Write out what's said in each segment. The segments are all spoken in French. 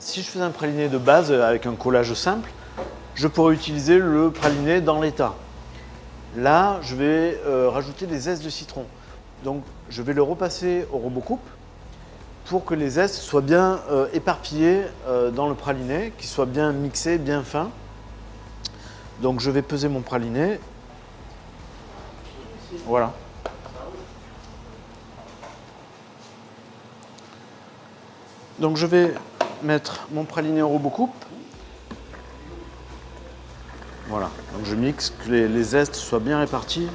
si je faisais un praliné de base avec un collage simple, je pourrais utiliser le praliné dans l'état. Là, je vais euh, rajouter des zestes de citron. Donc, je vais le repasser au robot coupe pour que les zestes soient bien euh, éparpillés euh, dans le praliné, qu'ils soient bien mixés, bien fins. Donc, je vais peser mon praliné. Voilà. Donc, je vais mettre mon praliné au robot coupe. Voilà, donc je mixe, que les, zestes soient bien répartis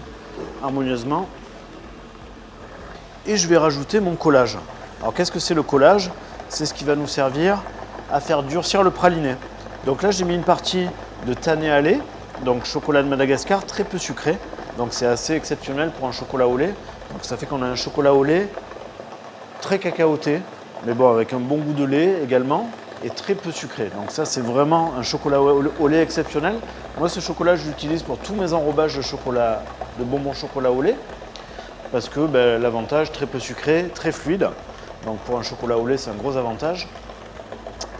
harmonieusement. Et je vais rajouter mon collage. Alors qu'est-ce que c'est le collage? C'est ce qui va nous servir à faire durcir le praliné. Donc là j'ai mis une partie de tanné à lait, donc chocolat de Madagascar, très peu sucré. Donc c'est assez exceptionnel pour un chocolat au lait. Donc ça fait qu'on a un chocolat au lait très cacaoté, mais bon avec un bon goût de lait également et très peu sucré. Donc ça, c'est vraiment un chocolat au lait exceptionnel. Moi, ce chocolat, je l'utilise pour tous mes enrobages de chocolat, de bonbons chocolat au lait, parce que ben, l'avantage, très peu sucré, très fluide. Donc pour un chocolat au lait, c'est un gros avantage.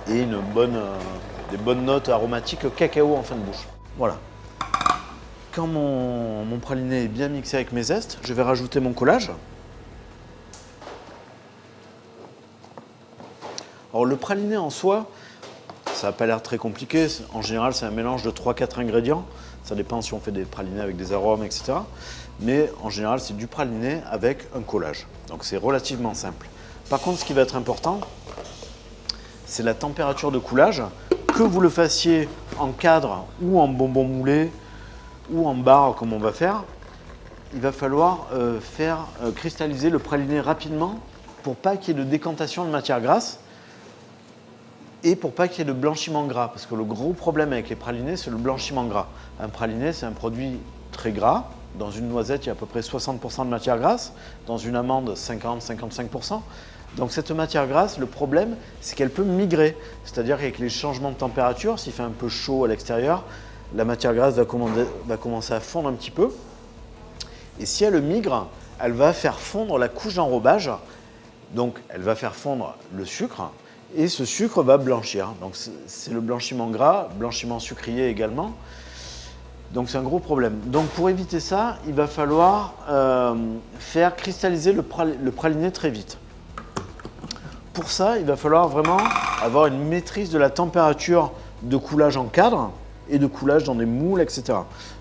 Et une bonne, euh, des bonnes notes aromatiques cacao en fin de bouche. Voilà. Quand mon, mon praliné est bien mixé avec mes zestes, je vais rajouter mon collage. Alors le praliné en soi, ça n'a pas l'air très compliqué. En général, c'est un mélange de 3-4 ingrédients. Ça dépend si on fait des pralinés avec des arômes, etc. Mais en général, c'est du praliné avec un collage. Donc c'est relativement simple. Par contre, ce qui va être important, c'est la température de coulage. Que vous le fassiez en cadre ou en bonbon moulé ou en barre comme on va faire, il va falloir euh, faire euh, cristalliser le praliné rapidement pour pas qu'il y ait de décantation de matière grasse et pour pas qu'il y ait de blanchiment gras, parce que le gros problème avec les pralinés, c'est le blanchiment gras. Un praliné, c'est un produit très gras. Dans une noisette, il y a à peu près 60% de matière grasse. Dans une amande, 50-55%. Donc cette matière grasse, le problème, c'est qu'elle peut migrer. C'est-à-dire qu'avec les changements de température, s'il fait un peu chaud à l'extérieur, la matière grasse va, va commencer à fondre un petit peu. Et si elle migre, elle va faire fondre la couche d'enrobage. Donc elle va faire fondre le sucre, et ce sucre va blanchir. Donc c'est le blanchiment gras, blanchiment sucrier également. Donc c'est un gros problème. Donc pour éviter ça, il va falloir euh, faire cristalliser le, praliné très vite. Pour ça, il va falloir vraiment avoir une maîtrise de la température de coulage en cadre et de coulage dans des moules, etc.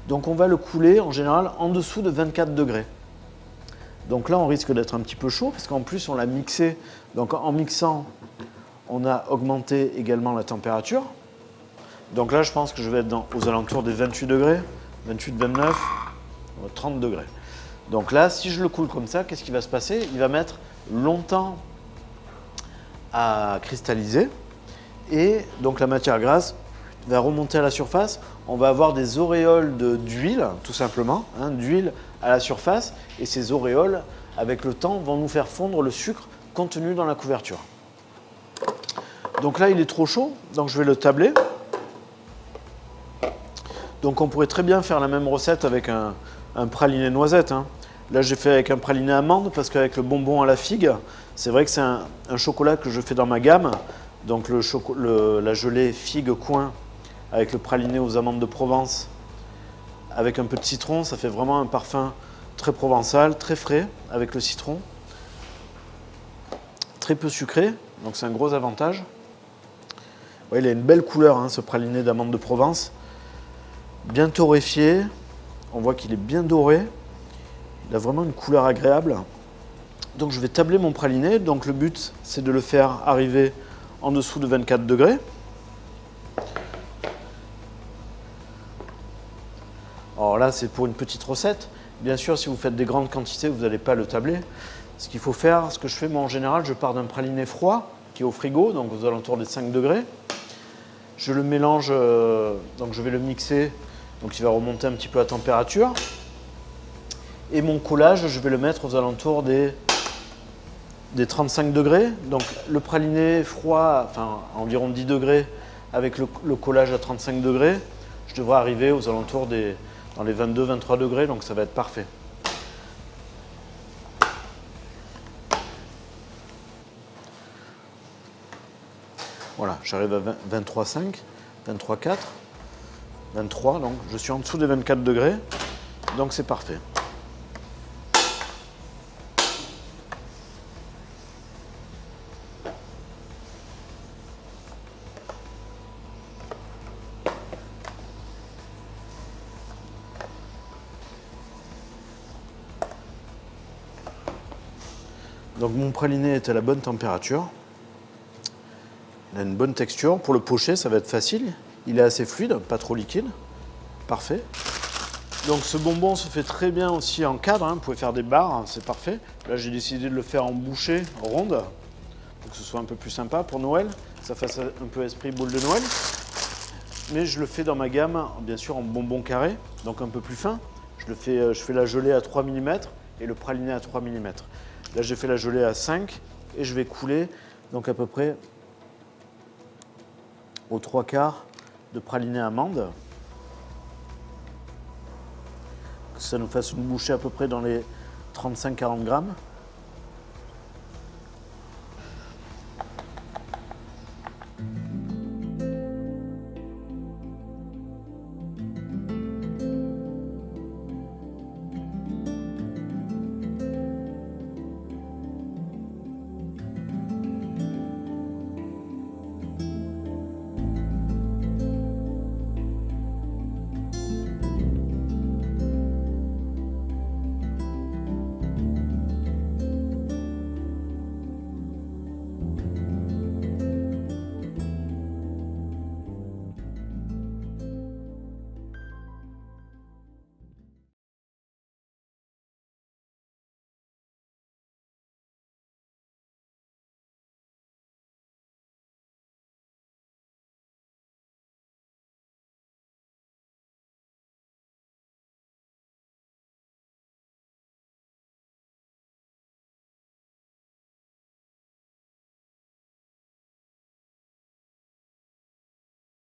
Donc on va le couler en général en dessous de 24 degrés. Donc là, on risque d'être un petit peu chaud parce qu'en plus, on l'a mixé. Donc en mixant on a augmenté également la température. Donc là, je pense que je vais être aux alentours des 28 degrés, 28, 29, 30 degrés. Donc là, si je le coule comme ça, qu'est-ce qui va se passer? Il va mettre longtemps à cristalliser et donc la matière grasse va remonter à la surface. On va avoir des auréoles d'huile, tout simplement, hein, d'huile à la surface et ces auréoles, avec le temps, vont nous faire fondre le sucre contenu dans la couverture. Donc là, il est trop chaud, donc je vais le tabler. Donc on pourrait très bien faire la même recette avec un, praliné noisette. Hein. Là, j'ai fait avec un praliné amande parce qu'avec le bonbon à la figue, c'est vrai que c'est un, chocolat que je fais dans ma gamme. Donc la gelée figue coin avec le praliné aux amandes de Provence avec un peu de citron, ça fait vraiment un parfum très provençal, très frais avec le citron. Très peu sucré, donc c'est un gros avantage il a une belle couleur, hein, ce praliné d'amande de Provence. Bien torréfié. On voit qu'il est bien doré. Il a vraiment une couleur agréable. Donc je vais tabler mon praliné. Donc le but, c'est de le faire arriver en dessous de 24 degrés. Alors là, c'est pour une petite recette. Bien sûr, si vous faites des grandes quantités, vous n'allez pas le tabler. Ce qu'il faut faire, ce que je fais moi en général, je pars d'un praliné froid qui est au frigo, donc aux alentours des 5 degrés. Je le mélange, euh, donc je vais le mixer, donc il va remonter un petit peu la température. Et mon collage, je vais le mettre aux alentours des, des 35 degrés. Donc le praliné froid, enfin environ 10 degrés, avec le, collage à 35 degrés, je devrais arriver aux alentours des dans les 22-23 degrés, donc ça va être parfait. Voilà, j'arrive à 23,5, 23,4, 23, donc je suis en dessous des 24 degrés, donc c'est parfait. Donc mon praliné est à la bonne température. Il a une bonne texture. Pour le pocher, ça va être facile. Il est assez fluide, pas trop liquide. Parfait. Donc ce bonbon se fait très bien aussi en cadre. hein. Vous pouvez faire des barres, hein, c'est parfait. Là, j'ai décidé de le faire en bouchée ronde pour que ce soit un peu plus sympa pour Noël. Ça fasse un peu esprit boule de Noël. Mais je le fais dans ma gamme, bien sûr, en bonbon carré, donc un peu plus fin. Je, le fais, euh, je fais la gelée à 3 mm et le praliné à 3 mm. Là, j'ai fait la gelée à 5 et je vais couler donc à peu près aux trois quarts de praliné amande. Que ça nous fasse une bouchée à peu près dans les 35-40 grammes.